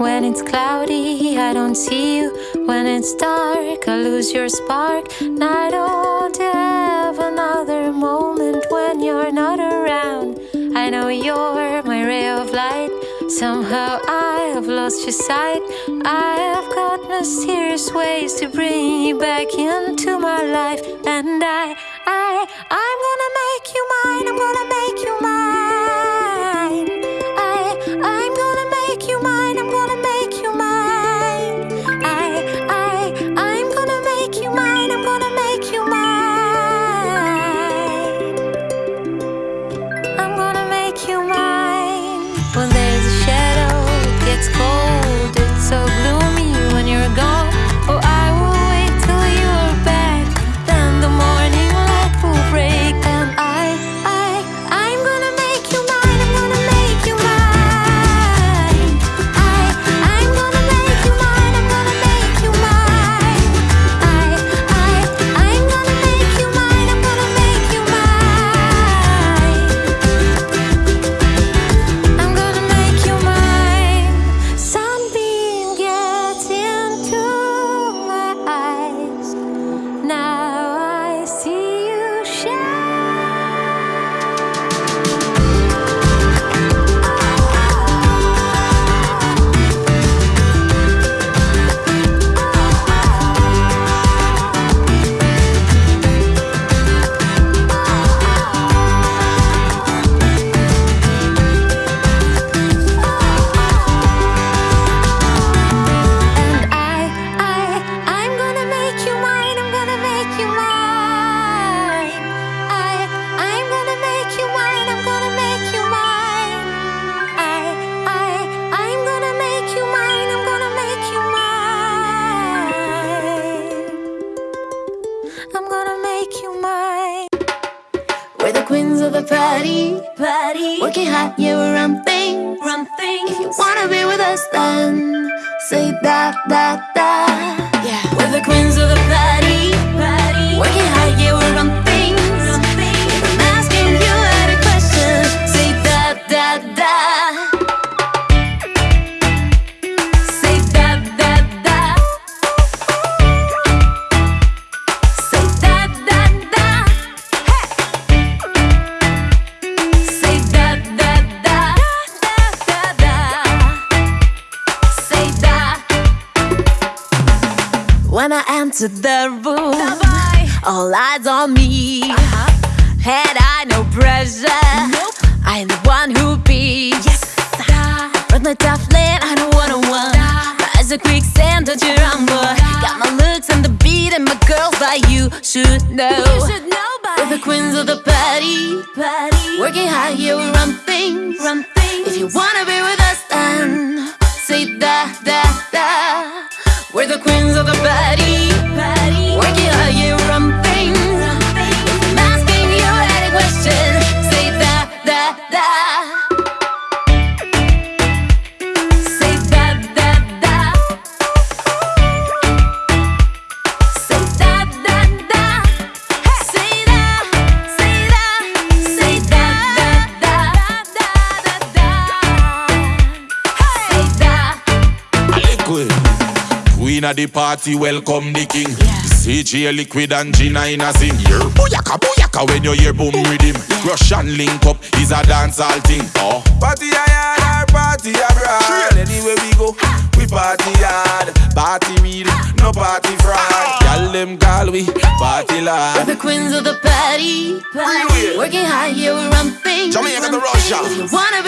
cloudy. I don't see you when it's dark. I lose your spark. And I don't have another moment when you're not around. I know you're my ray of light. Somehow I have lost your sight. I have got mysterious ways to bring you back into my life. And I, I, I'm that, that, When I entered the room, all eyes on me. Uh-huh. Had I no pressure? Nope. I'm the one who beat. Yes, With my tough land, I don't wanna one. As a quicksand, don't you rumble. Got my looks and the beat, and my girls, but you should know. you should We're the queens of the party, party. Working hard, yeah, we run things, run things. If you wanna be with us, then say that, that, that. We're the queens Queen of the party, welcome the king. CJ Liquid and Gina in a sing. Yeah. Booyaka, booyaka when you hear boom rhythm. Russian link up is a dancehall thing. Oh. Party hard, our party abroad. Anywhere we go, we party hard. Party real, no party fraud. Y'all them call we party We're the queens of the party, party. Working hard, yeah, we run things. Jamaica run to Russia. things. If you wanna